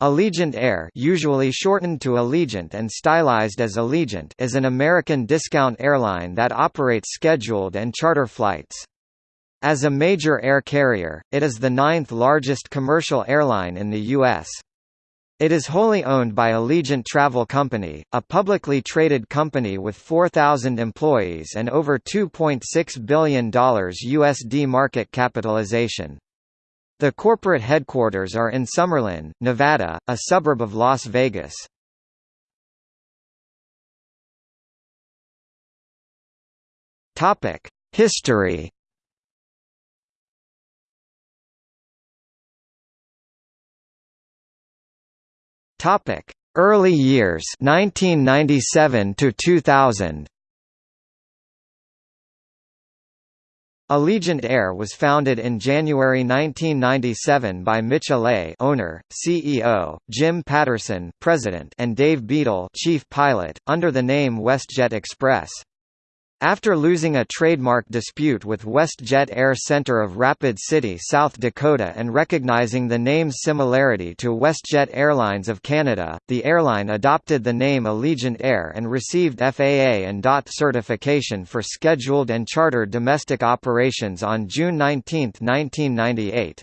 Allegiant Air usually shortened to Allegiant and stylized as Allegiant is an American discount airline that operates scheduled and charter flights. As a major air carrier, it is the ninth largest commercial airline in the U.S. It is wholly owned by Allegiant Travel Company, a publicly traded company with 4,000 employees and over $2.6 billion USD market capitalization. The corporate headquarters are in Summerlin, Nevada, a suburb of Las Vegas. Topic: History. Topic: Early years 1997 to 2000. Allegiant Air was founded in January 1997 by Mitch Allee owner, CEO, Jim Patterson president and Dave Beadle chief pilot, under the name WestJet Express. After losing a trademark dispute with WestJet Air Center of Rapid City, South Dakota and recognizing the name's similarity to WestJet Airlines of Canada, the airline adopted the name Allegiant Air and received FAA and DOT certification for scheduled and chartered domestic operations on June 19, 1998.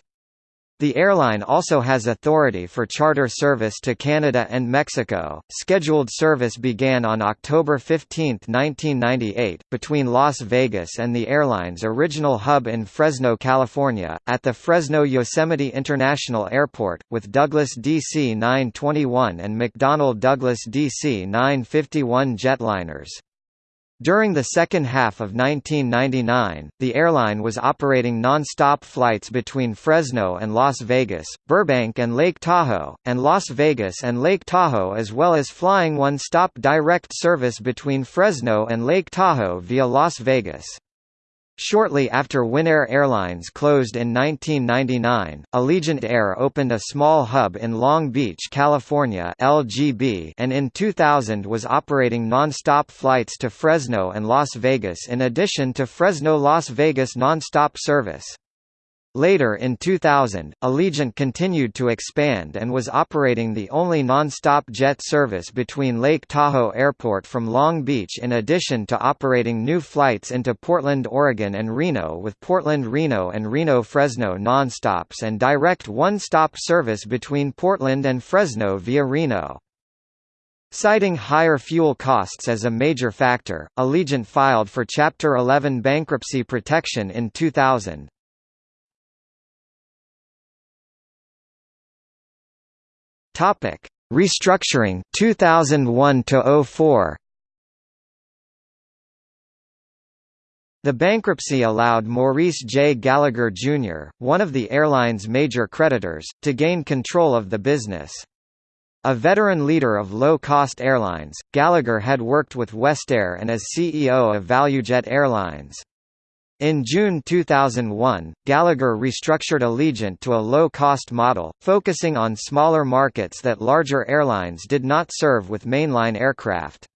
The airline also has authority for charter service to Canada and Mexico. Scheduled service began on October 15, 1998, between Las Vegas and the airline's original hub in Fresno, California, at the Fresno Yosemite International Airport, with Douglas DC 921 and McDonnell Douglas DC 951 jetliners. During the second half of 1999, the airline was operating non-stop flights between Fresno and Las Vegas, Burbank and Lake Tahoe, and Las Vegas and Lake Tahoe as well as flying one-stop direct service between Fresno and Lake Tahoe via Las Vegas. Shortly after Winair Airlines closed in 1999, Allegiant Air opened a small hub in Long Beach, California LGB and in 2000 was operating non-stop flights to Fresno and Las Vegas in addition to Fresno-Las Vegas non-stop service. Later in 2000, Allegiant continued to expand and was operating the only non-stop jet service between Lake Tahoe Airport from Long Beach in addition to operating new flights into Portland, Oregon and Reno with Portland-Reno and Reno-Fresno non-stops and direct one-stop service between Portland and Fresno via Reno. Citing higher fuel costs as a major factor, Allegiant filed for Chapter 11 bankruptcy protection in 2000. Topic: Restructuring 2001 to 04. The bankruptcy allowed Maurice J. Gallagher, Jr., one of the airline's major creditors, to gain control of the business. A veteran leader of low-cost airlines, Gallagher had worked with WestAir and as CEO of ValueJet Airlines. In June 2001, Gallagher restructured Allegiant to a low-cost model, focusing on smaller markets that larger airlines did not serve with mainline aircraft.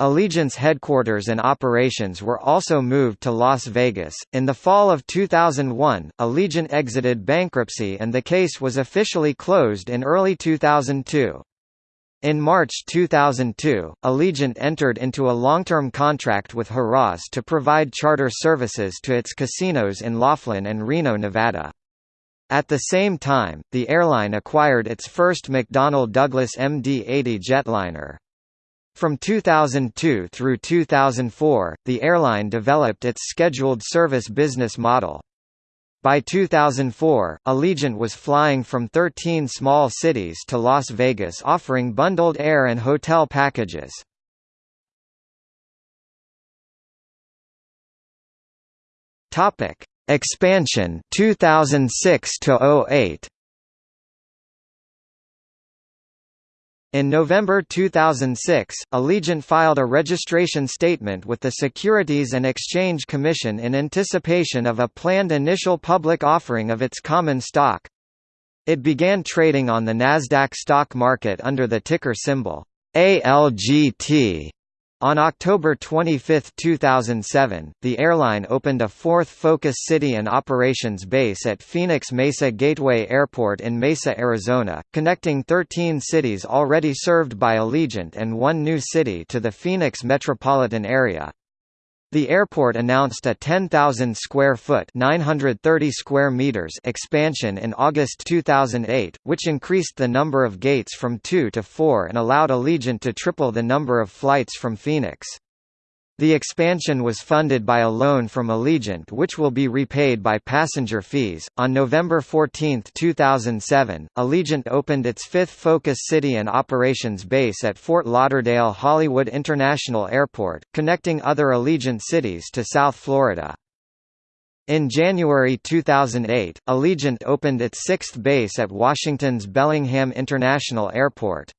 Allegiant's headquarters and operations were also moved to Las Vegas. In the fall of 2001, Allegiant exited bankruptcy and the case was officially closed in early 2002. In March 2002, Allegiant entered into a long-term contract with Harrah's to provide charter services to its casinos in Laughlin and Reno, Nevada. At the same time, the airline acquired its first McDonnell Douglas MD-80 jetliner. From 2002 through 2004, the airline developed its scheduled service business model. By 2004, Allegiant was flying from 13 small cities to Las Vegas offering bundled air and hotel packages. Topic: Expansion 2006 to 08. In November 2006, Allegiant filed a registration statement with the Securities and Exchange Commission in anticipation of a planned initial public offering of its common stock. It began trading on the Nasdaq stock market under the ticker symbol ALGT On October 25, 2007, the airline opened a fourth Focus City and Operations base at Phoenix Mesa Gateway Airport in Mesa, Arizona, connecting 13 cities already served by Allegiant and one new city to the Phoenix metropolitan area. The airport announced a 10,000 square foot (930 square meters) expansion in August 2008, which increased the number of gates from 2 to 4 and allowed Allegiant to triple the number of flights from Phoenix. The expansion was funded by a loan from Allegiant which will be repaid by passenger fees. On November 14, 2007, Allegiant opened its fifth Focus City and Operations base at Fort Lauderdale Hollywood International Airport, connecting other Allegiant cities to South Florida. In January 2008, Allegiant opened its sixth base at Washington's Bellingham International Airport.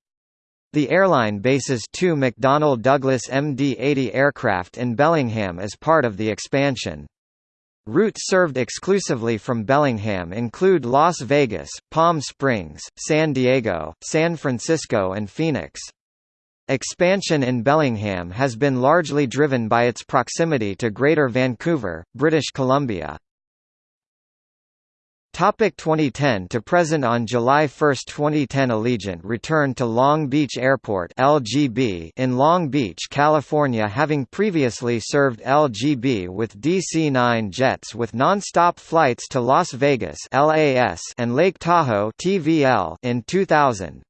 The airline bases two McDonnell Douglas MD-80 aircraft in Bellingham as part of the expansion. Routes served exclusively from Bellingham include Las Vegas, Palm Springs, San Diego, San Francisco and Phoenix. Expansion in Bellingham has been largely driven by its proximity to Greater Vancouver, British Columbia. Topic 2010 to present On July 1, 2010 Allegiant returned to Long Beach Airport LGB in Long Beach, California having previously served LGB with DC-9 jets with non-stop flights to Las Vegas LAS and Lake Tahoe TVL in 2000.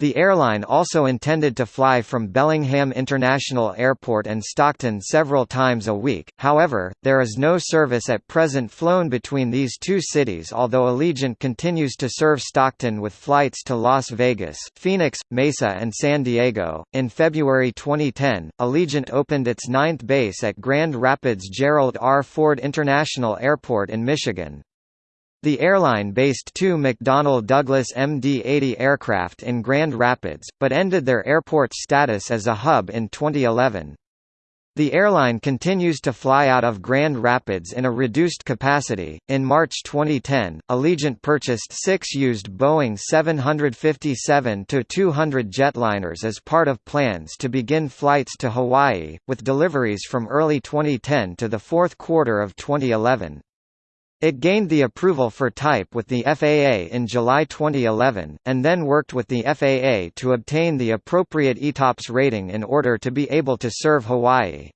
The airline also intended to fly from Bellingham International Airport and Stockton several times a week, however, there is no service at present flown between these two cities although Allegiant continues to serve Stockton with flights to Las Vegas, Phoenix, Mesa and San Diego. In February 2010, Allegiant opened its ninth base at Grand Rapids Gerald R. Ford International Airport in Michigan. The airline based two McDonnell Douglas MD-80 aircraft in Grand Rapids, but ended their airport status as a hub in 2011. The airline continues to fly out of Grand Rapids in a reduced capacity. In March 2010, Allegiant purchased six used Boeing 757 200 jetliners as part of plans to begin flights to Hawaii, with deliveries from early 2010 to the fourth quarter of 2011. It gained the approval for type with the FAA in July 2011, and then worked with the FAA to obtain the appropriate ETOPS rating in order to be able to serve Hawaii.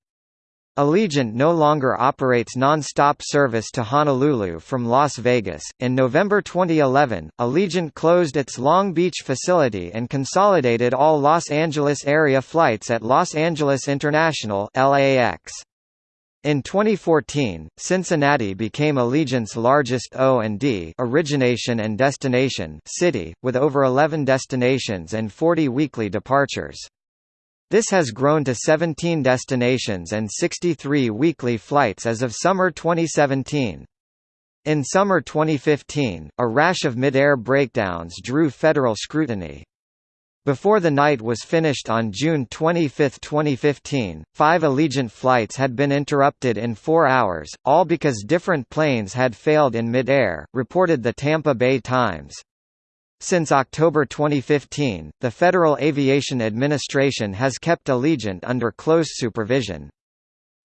Allegiant no longer operates non-stop service to Honolulu from Las Vegas. In November 2011, Allegiant closed its Long Beach facility and consolidated all Los Angeles area flights at Los Angeles International (LAX). In 2014, Cincinnati became Allegiant's largest O&D origination and destination city, with over 11 destinations and 40 weekly departures. This has grown to 17 destinations and 63 weekly flights as of summer 2017. In summer 2015, a rash of mid-air breakdowns drew federal scrutiny. Before the night was finished on June 25, 2015, five Allegiant flights had been interrupted in four hours, all because different planes had failed in mid-air, reported the Tampa Bay Times. Since October 2015, the Federal Aviation Administration has kept Allegiant under close supervision.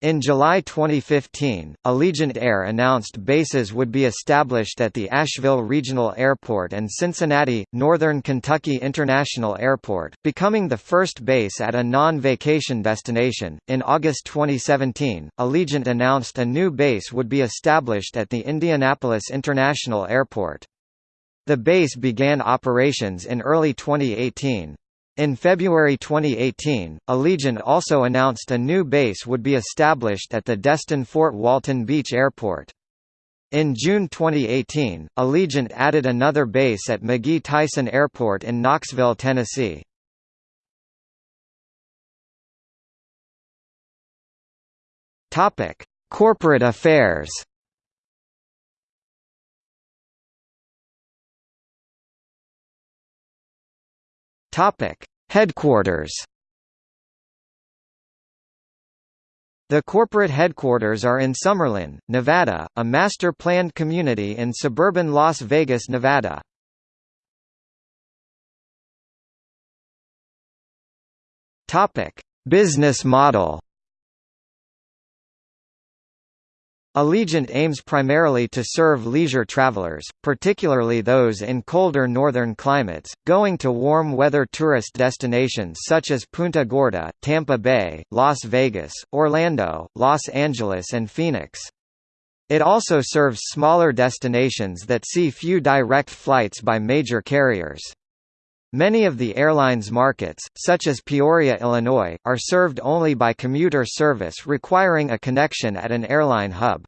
In July 2015, Allegiant Air announced bases would be established at the Asheville Regional Airport and Cincinnati, Northern Kentucky International Airport, becoming the first base at a non-vacation destination. In August 2017, Allegiant announced a new base would be established at the Indianapolis International Airport. The base began operations in early 2018. In February 2018, Allegiant also announced a new base would be established at the Destin Fort Walton Beach Airport. In June 2018, Allegiant added another base at McGhee Tyson Airport in Knoxville, Tennessee. Corporate affairs. Topic: Headquarters. The corporate headquarters are in Summerlin, Nevada, a master-planned community in suburban Las Vegas, Nevada. Topic: Business model Allegiant aims primarily to serve leisure travelers, particularly those in colder northern climates, going to warm weather tourist destinations such as Punta Gorda, Tampa Bay, Las Vegas, Orlando, Los Angeles and Phoenix. It also serves smaller destinations that see few direct flights by major carriers. Many of the airline's markets, such as Peoria, Illinois, are served only by commuter service requiring a connection at an airline hub.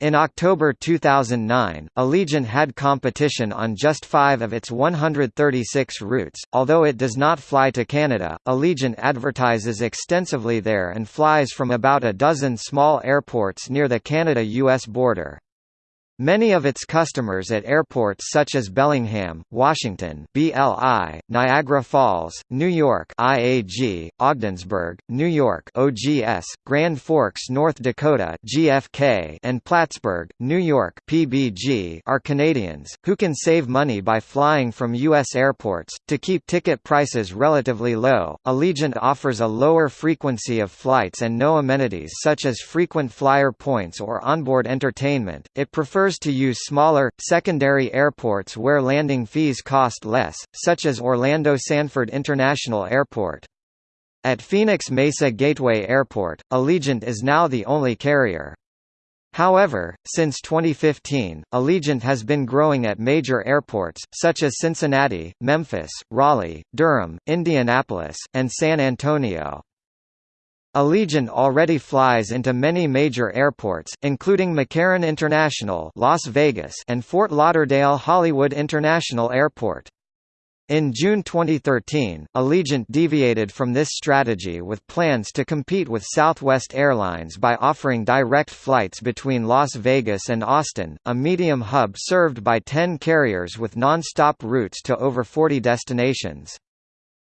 In October 2009, Allegiant had competition on just five of its 136 routes. Although it does not fly to Canada, Allegiant advertises extensively there and flies from about a dozen small airports near the Canada-US border. Many of its customers at airports such as Bellingham, Washington BLI, Niagara Falls, New York IAG, Ogdensburg, New York OGS, Grand Forks, North Dakota GFK, and Plattsburgh, New York PBG are Canadians, who can save money by flying from U.S. airports. To keep ticket prices relatively low, Allegiant offers a lower frequency of flights and no amenities such as frequent flyer points or onboard entertainment. It prefers prefers to use smaller, secondary airports where landing fees cost less, such as Orlando Sanford International Airport. At Phoenix Mesa Gateway Airport, Allegiant is now the only carrier. However, since 2015, Allegiant has been growing at major airports, such as Cincinnati, Memphis, Raleigh, Durham, Indianapolis, and San Antonio. Allegiant already flies into many major airports, including McCarran International Las Vegas and Fort Lauderdale Hollywood International Airport. In June 2013, Allegiant deviated from this strategy with plans to compete with Southwest Airlines by offering direct flights between Las Vegas and Austin, a medium hub served by 10 carriers with non-stop routes to over 40 destinations.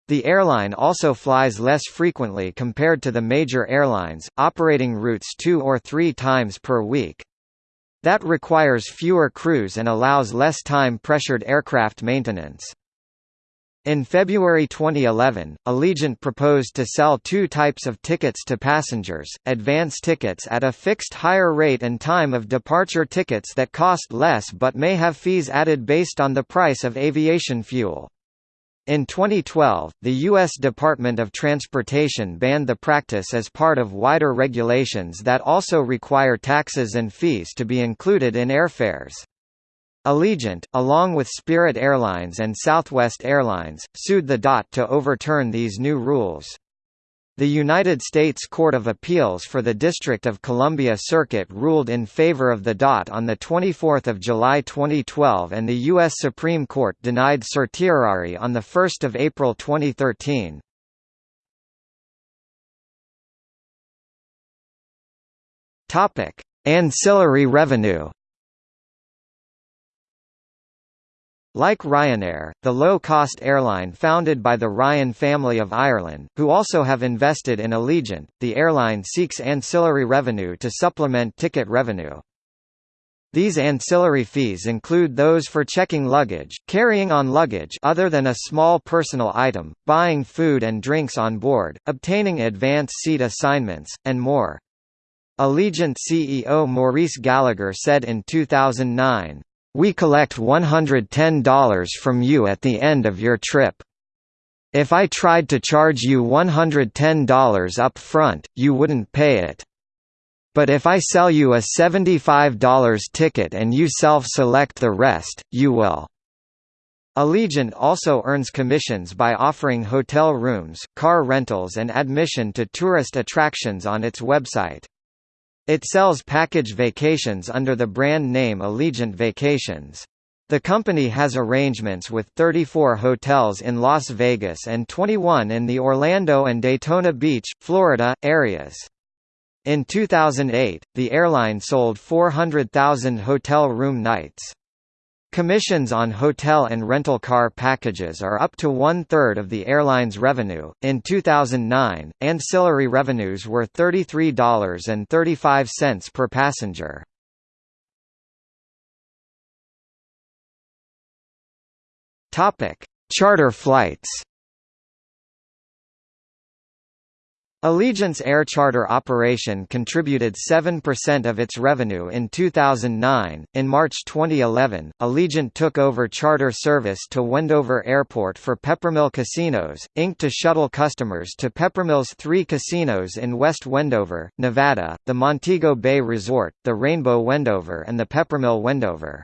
The airline also flies less frequently compared to the major airlines, operating routes two or three times per week. That requires fewer crews and allows less time-pressured aircraft maintenance. In February 2011, Allegiant proposed to sell two types of tickets to passengers, advance tickets at a fixed higher rate and time of departure tickets that cost less but may have fees added based on the price of aviation fuel. In 2012, the U.S. Department of Transportation banned the practice as part of wider regulations that also require taxes and fees to be included in airfares. Allegiant, along with Spirit Airlines and Southwest Airlines, sued the DOT to overturn these new rules. The United States Court of Appeals for the District of Columbia Circuit ruled in favor of the DOT on 24 July 2012 and the U.S. Supreme Court denied certiorari on 1 April 2013. Ancillary revenue Like Ryanair, the low-cost airline founded by the Ryan family of Ireland, who also have invested in Allegiant, the airline seeks ancillary revenue to supplement ticket revenue. These ancillary fees include those for checking luggage, carrying on luggage other than a small personal item, buying food and drinks on board, obtaining advance seat assignments, and more. Allegiant CEO Maurice Gallagher said in 2009, we collect $110 from you at the end of your trip. If I tried to charge you $110 up front, you wouldn't pay it. But if I sell you a $75 ticket and you self-select the rest, you will. Allegiant also earns commissions by offering hotel rooms, car rentals and admission to tourist attractions on its website. It sells package vacations under the brand name Allegiant Vacations. The company has arrangements with 34 hotels in Las Vegas and 21 in the Orlando and Daytona Beach, Florida, areas. In 2008, the airline sold 400,000 hotel room nights. Commissions on hotel and rental car packages are up to one third of the airline's revenue. In 2009, ancillary revenues were $33.35 per passenger. Topic: Charter flights. Allegiant's air charter operation contributed 7% of its revenue in 2009. In March 2011, Allegiant took over charter service to Wendover Airport for Peppermill Casinos, Inc. to shuttle customers to Peppermill's three casinos in West Wendover, Nevada, the Montego Bay Resort, the Rainbow Wendover, and the Peppermill Wendover.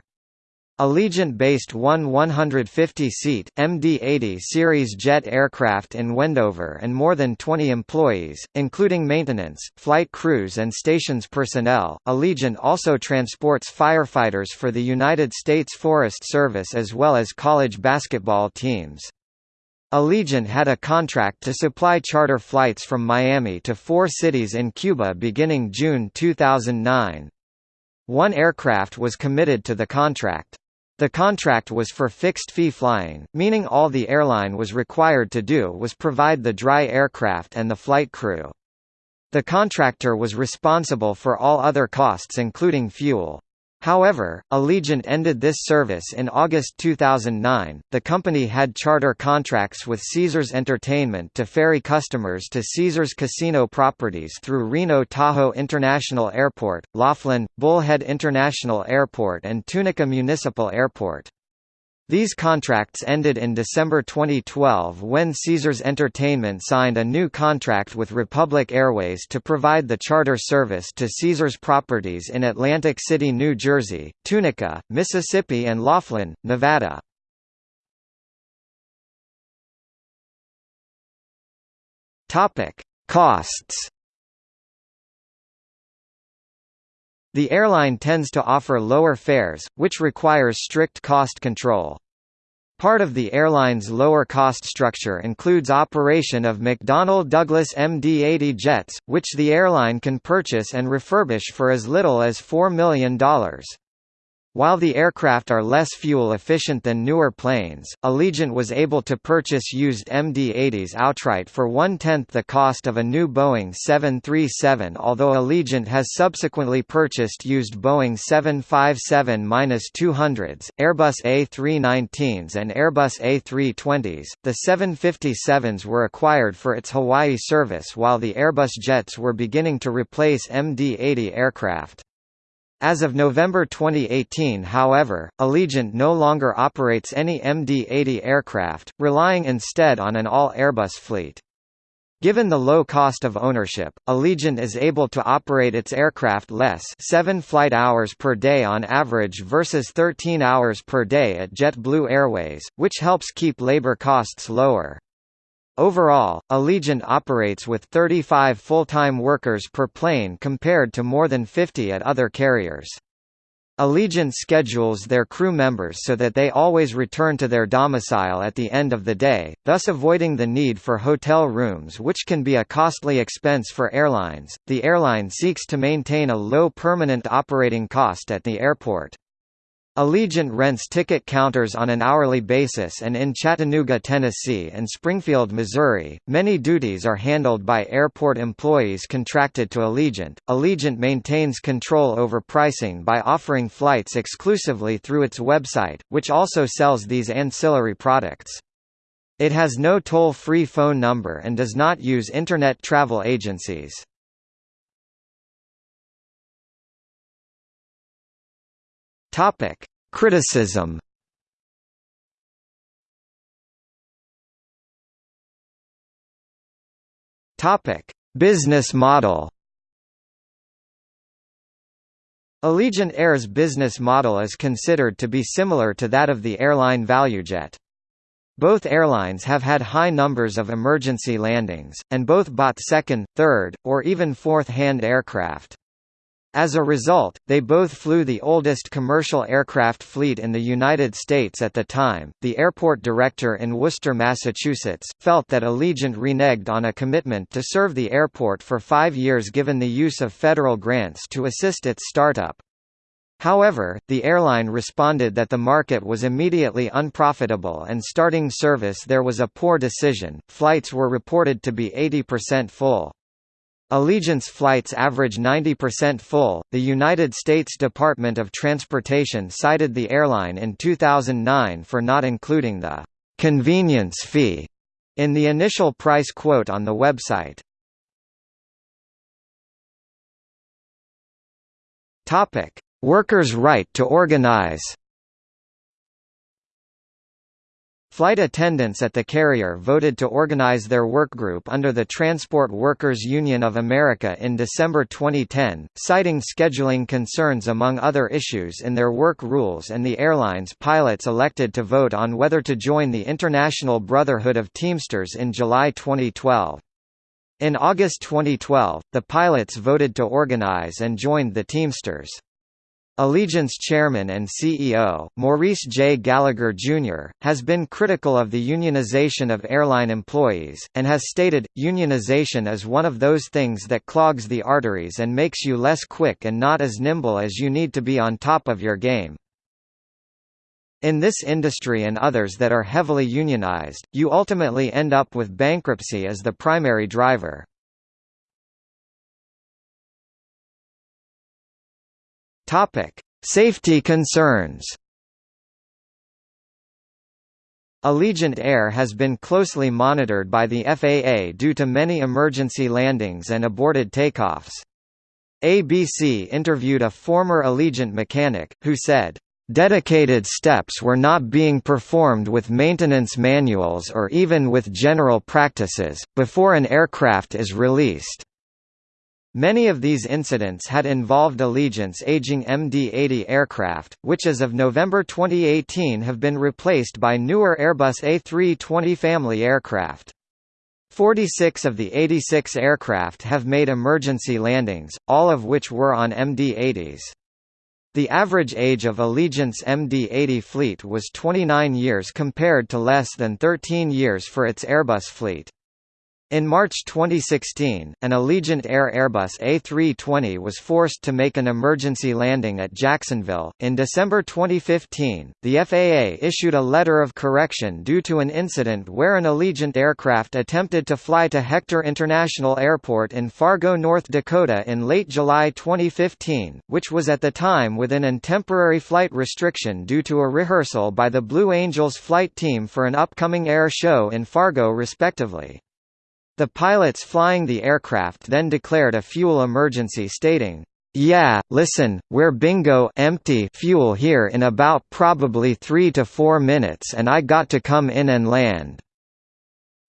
Allegiant-based one 150-seat, MD-80 series jet aircraft in Wendover and more than 20 employees, including maintenance, flight crews and stations personnel. Allegiant also transports firefighters for the United States Forest Service as well as college basketball teams. Allegiant had a contract to supply charter flights from Miami to four cities in Cuba beginning June 2009. One aircraft was committed to the contract. The contract was for fixed-fee flying, meaning all the airline was required to do was provide the dry aircraft and the flight crew. The contractor was responsible for all other costs including fuel. However, Allegiant ended this service in August 2009. The company had charter contracts with Caesars Entertainment to ferry customers to Caesars casino properties through Reno Tahoe International Airport, Laughlin, Bullhead International Airport, and Tunica Municipal Airport. These contracts ended in December 2012 when Caesars Entertainment signed a new contract with Republic Airways to provide the charter service to Caesars properties in Atlantic City, New Jersey, Tunica, Mississippi and Laughlin, Nevada. Costs The airline tends to offer lower fares, which requires strict cost control. Part of the airline's lower cost structure includes operation of McDonnell Douglas MD-80 jets, which the airline can purchase and refurbish for as little as $4 million. While the aircraft are less fuel efficient than newer planes, Allegiant was able to purchase used MD-80s outright for one-tenth the cost of a new Boeing 737 although Allegiant has subsequently purchased used Boeing 757-200s, Airbus A319s and Airbus A320s. The 757s were acquired for its Hawaii service while the Airbus jets were beginning to replace MD-80 aircraft. As of November 2018 however, Allegiant no longer operates any MD-80 aircraft, relying instead on an all-Airbus fleet. Given the low cost of ownership, Allegiant is able to operate its aircraft less 7 flight hours per day on average versus 13 hours per day at JetBlue Airways, which helps keep labor costs lower. Overall, Allegiant operates with 35 full-time workers per plane compared to more than 50 at other carriers. Allegiant schedules their crew members so that they always return to their domicile at the end of the day, thus avoiding the need for hotel rooms which can be a costly expense for airlines. The airline seeks to maintain a low permanent operating cost at the airport. Allegiant rents ticket counters on an hourly basis and in Chattanooga, Tennessee and Springfield, Missouri, many duties are handled by airport employees contracted to Allegiant. Allegiant maintains control over pricing by offering flights exclusively through its website, which also sells these ancillary products. It has no toll-free phone number and does not use Internet travel agencies. Topic: Criticism. Topic: Business model. Allegiant Air's business model is considered to be similar to that of the airline ValueJet. Both airlines have had high numbers of emergency landings, and both bought second, third, or even fourth-hand aircraft. As a result, they both flew the oldest commercial aircraft fleet in the United States at the time. The airport director in Worcester, Massachusetts, felt that Allegiant reneged on a commitment to serve the airport for five years given the use of federal grants to assist its startup. However, the airline responded that the market was immediately unprofitable and starting service there was a poor decision. Flights were reported to be 80% full. Allegiant's flights average 90% full. The United States Department of Transportation cited the airline in 2009 for not including the convenience fee in the initial price quote on the website. Topic: Workers' right to organize. Flight attendants at the carrier voted to organize their workgroup under the Transport Workers Union of America in December 2010, citing scheduling concerns among other issues in their work rules and the airline's pilots elected to vote on whether to join the International Brotherhood of Teamsters in July 2012. In August 2012, the pilots voted to organize and joined the Teamsters. Allegiant's chairman and CEO, Maurice J. Gallagher, Jr., has been critical of the unionization of airline employees, and has stated, unionization is one of those things that clogs the arteries and makes you less quick and not as nimble as you need to be on top of your game. In this industry and others that are heavily unionized, you ultimately end up with bankruptcy as the primary driver. Topic: Safety concerns. Allegiant Air has been closely monitored by the FAA due to many emergency landings and aborted takeoffs. ABC interviewed a former Allegiant mechanic, who said, Dedicated steps were not being performed with maintenance manuals or even with general practices, before an aircraft is released. Many of these incidents had involved Allegiant's aging MD-80 aircraft, which as of November 2018 have been replaced by newer Airbus A320 family aircraft. 46 of the 86 aircraft have made emergency landings, all of which were on MD-80s. The average age of Allegiant's MD-80 fleet was 29 years compared to less than 13 years for its Airbus fleet. In March 2016, an Allegiant Air Airbus A320 was forced to make an emergency landing at Jacksonville. In December 2015, the FAA issued a letter of correction due to an incident where an Allegiant aircraft attempted to fly to Hector International Airport in Fargo, North Dakota in late July 2015, which was at the time within an temporary flight restriction due to a rehearsal by the Blue Angels flight team for an upcoming air show in Fargo respectively. The pilots flying the aircraft then declared a fuel emergency stating, yeah, listen, we're bingo empty fuel here in about probably 3 to 4 minutes and I got to come in and land."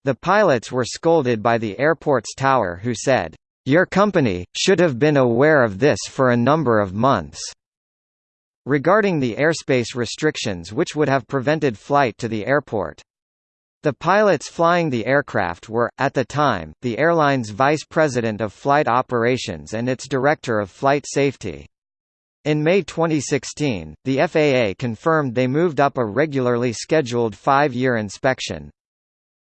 The pilots were scolded by the airport's tower who said, "Your company, should have been aware of this for a number of months." Regarding the airspace restrictions which would have prevented flight to the airport. The pilots flying the aircraft were, at the time, the airline's vice president of flight operations and its director of flight safety. In May 2016, the FAA confirmed they moved up a regularly scheduled five-year inspection.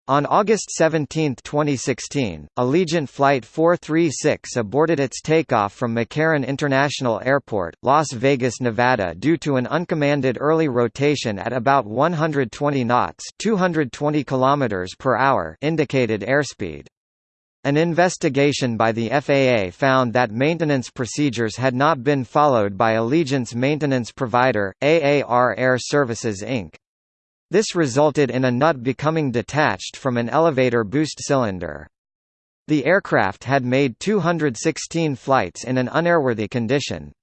On August 17, 2016, Allegiant Flight 436 aborted its takeoff from McCarran International Airport, Las Vegas, Nevada due to an uncommanded early rotation at about 120 knots 220 km per hour indicated airspeed. An investigation by the FAA found that maintenance procedures had not been followed by Allegiant's maintenance provider, AAR Air Services Inc. This resulted in a nut becoming detached from an elevator boost cylinder. The aircraft had made 216 flights in an unairworthy condition.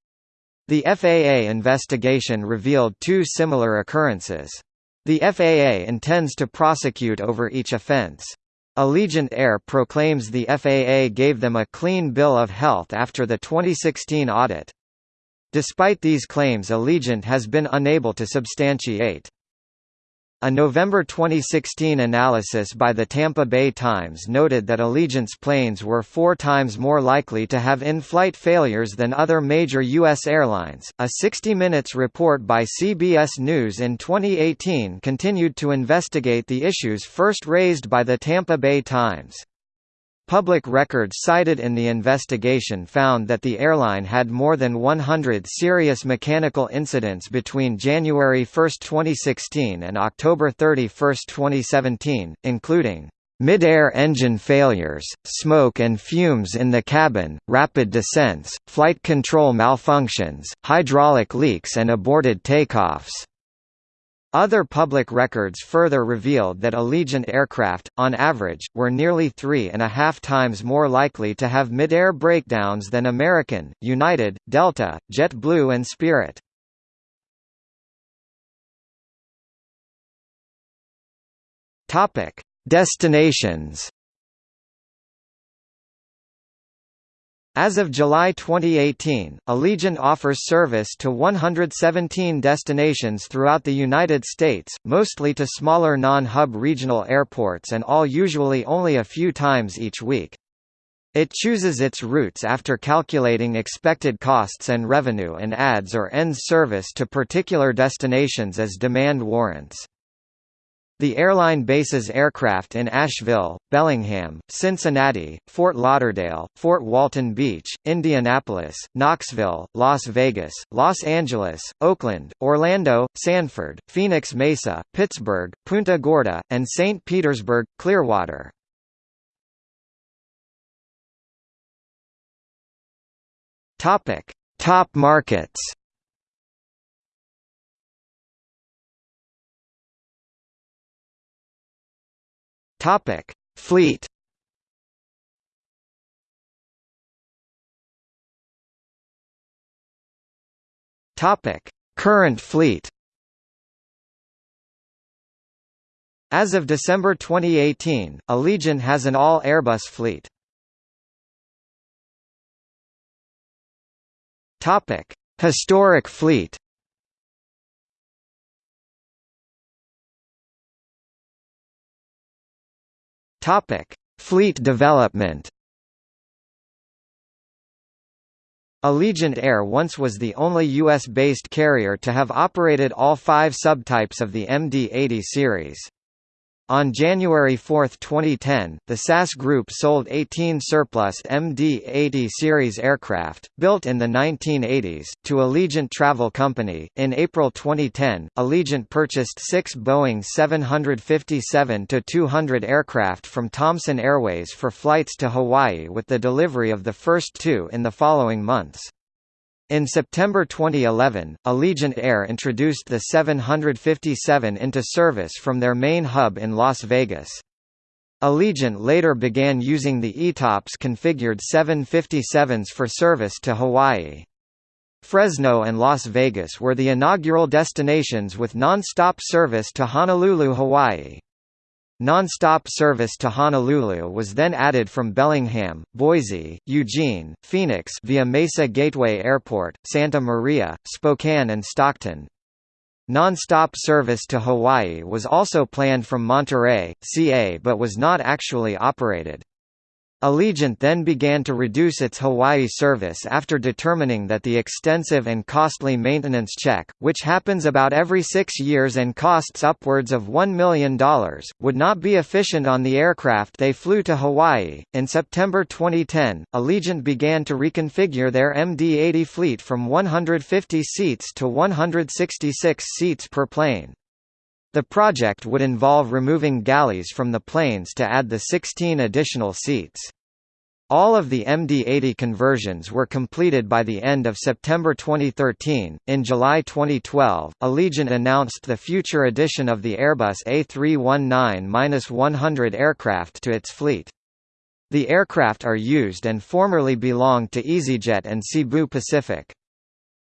The FAA investigation revealed two similar occurrences. The FAA intends to prosecute over each offense. Allegiant Air proclaims the FAA gave them a clean bill of health after the 2016 audit. Despite these claims Allegiant has been unable to substantiate. A November 2016 analysis by the Tampa Bay Times noted that Allegiant's planes were four times more likely to have in-flight failures than other major U.S. airlines. A 60 Minutes report by CBS News in 2018 continued to investigate the issues first raised by the Tampa Bay Times. Public records cited in the investigation found that the airline had more than 100 serious mechanical incidents between January 1, 2016 and October 31, 2017, including Mid-air engine failures, smoke and fumes in the cabin, rapid descents, flight control malfunctions, hydraulic leaks and aborted takeoffs. Other public records further revealed that Allegiant aircraft, on average, were nearly three and a half times more likely to have mid-air breakdowns than American, United, Delta, JetBlue and Spirit. Destinations As of July 2018, Allegiant offers service to 117 destinations throughout the United States, mostly to smaller non-hub regional airports and all usually only a few times each week. It chooses its routes after calculating expected costs and revenue and adds or ends service to particular destinations as demand warrants. The airline bases aircraft in Asheville, Bellingham, Cincinnati, Fort Lauderdale, Fort Walton Beach, Indianapolis, Knoxville, Las Vegas, Los Angeles, Oakland, Orlando, Sanford, Phoenix Mesa, Pittsburgh, Punta Gorda, and St. Petersburg, Clearwater. Top markets Topic: Fleet. Topic: Current fleet. As of December 2018, Allegiant has an all-Airbus fleet. Topic: Historic fleet. Topic: Fleet development. Allegiant Air once was the only U.S.-based carrier to have operated all five subtypes of the MD-80 series. On January 4, 2010, the SAS Group sold 18 surplus MD-80 series aircraft, built in the 1980s, to Allegiant Travel Company. In April 2010, Allegiant purchased six Boeing 757-200 aircraft from Thomson Airways for flights to Hawaii with the delivery of the first two in the following months. In September 2011, Allegiant Air introduced the 757 into service from their main hub in Las Vegas. Allegiant later began using the ETOPS configured 757s for service to Hawaii. Fresno and Las Vegas were the inaugural destinations with non-stop service to Honolulu, Hawaii. Non-stop service to Honolulu was then added from Bellingham, Boise, Eugene, Phoenix via Mesa Gateway Airport, Santa Maria, Spokane and Stockton. Non-stop service to Hawaii was also planned from Monterey, CA but was not actually operated. Allegiant then began to reduce its Hawaii service after determining that the extensive and costly maintenance check, which happens about every six years and costs upwards of $1 million, would not be efficient on the aircraft they flew to Hawaii. In September 2010, Allegiant began to reconfigure their MD-80 fleet from 150 seats to 166 seats per plane. The project would involve removing galleys from the planes to add the 16 additional seats. All of the MD-80 conversions were completed by the end of September 2013. In July 2012, Allegiant announced the future addition of the Airbus A319-100 aircraft to its fleet. The aircraft are used and formerly belonged to EasyJet and Cebu Pacific.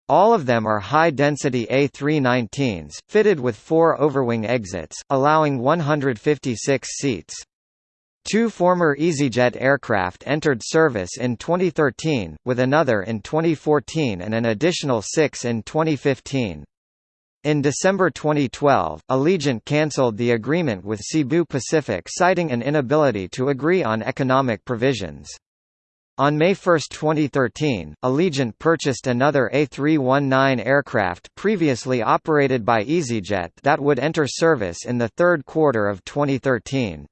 All of them are high-density A319s, fitted with four overwing exits, allowing 156 seats. Two former EasyJet aircraft entered service in 2013, with another in 2014 and an additional six in 2015. In December 2012, Allegiant cancelled the agreement with Cebu Pacific citing an inability to agree on economic provisions. On May 1, 2013, Allegiant purchased another A319 aircraft previously operated by EasyJet that would enter service in the third quarter of 2013.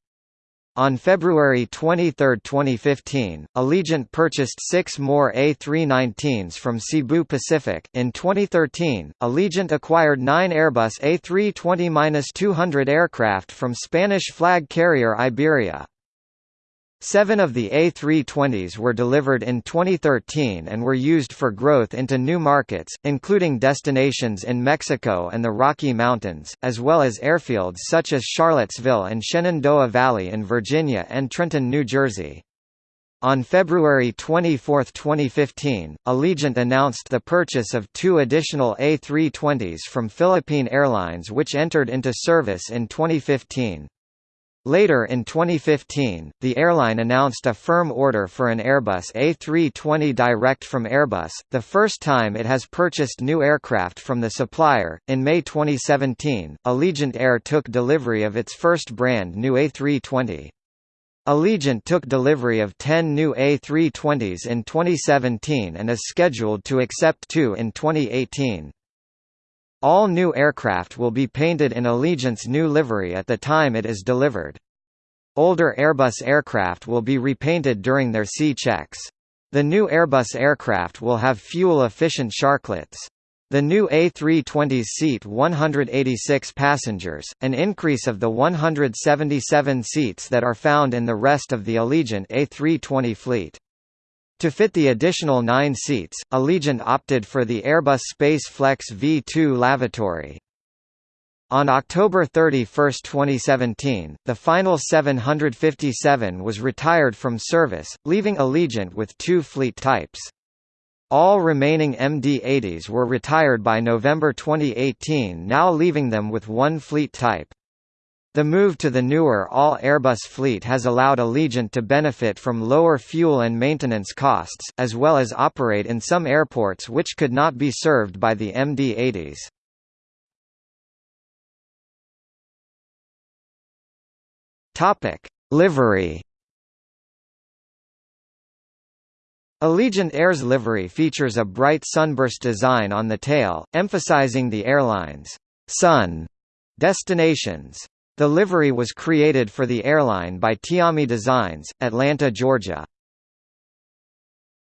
On February 23, 2015, Allegiant purchased six more A319s from Cebu Pacific. In 2013, Allegiant acquired nine Airbus A320-200 aircraft from Spanish flag carrier Iberia. Seven of the A320s were delivered in 2013 and were used for growth into new markets, including destinations in Mexico and the Rocky Mountains, as well as airfields such as Charlottesville and Shenandoah Valley in Virginia and Trenton, New Jersey. On February 24, 2015, Allegiant announced the purchase of two additional A320s from Philippine Airlines which entered into service in 2015. Later in 2015, the airline announced a firm order for an Airbus A320 direct from Airbus, the first time it has purchased new aircraft from the supplier. In May 2017, Allegiant Air took delivery of its first brand new A320. Allegiant took delivery of 10 new A320s in 2017 and is scheduled to accept two in 2018. All new aircraft will be painted in Allegiant's new livery at the time it is delivered. Older Airbus aircraft will be repainted during their C checks. The new Airbus aircraft will have fuel-efficient sharklets. The new A320s seat 186 passengers, an increase of the 177 seats that are found in the rest of the Allegiant A320 fleet. To fit the additional nine seats, Allegiant opted for the Airbus Space Flex V2 lavatory. On October 31, 2017, the final 757 was retired from service, leaving Allegiant with two fleet types. All remaining MD-80s were retired by November 2018 now leaving them with one fleet type. The move to the newer all-Airbus fleet has allowed Allegiant to benefit from lower fuel and maintenance costs, as well as operate in some airports which could not be served by the MD-80s. Livery Allegiant Air's livery features a bright sunburst design on the tail, emphasizing the airline's sun destinations. The livery was created for the airline by Tiami Designs, Atlanta, Georgia.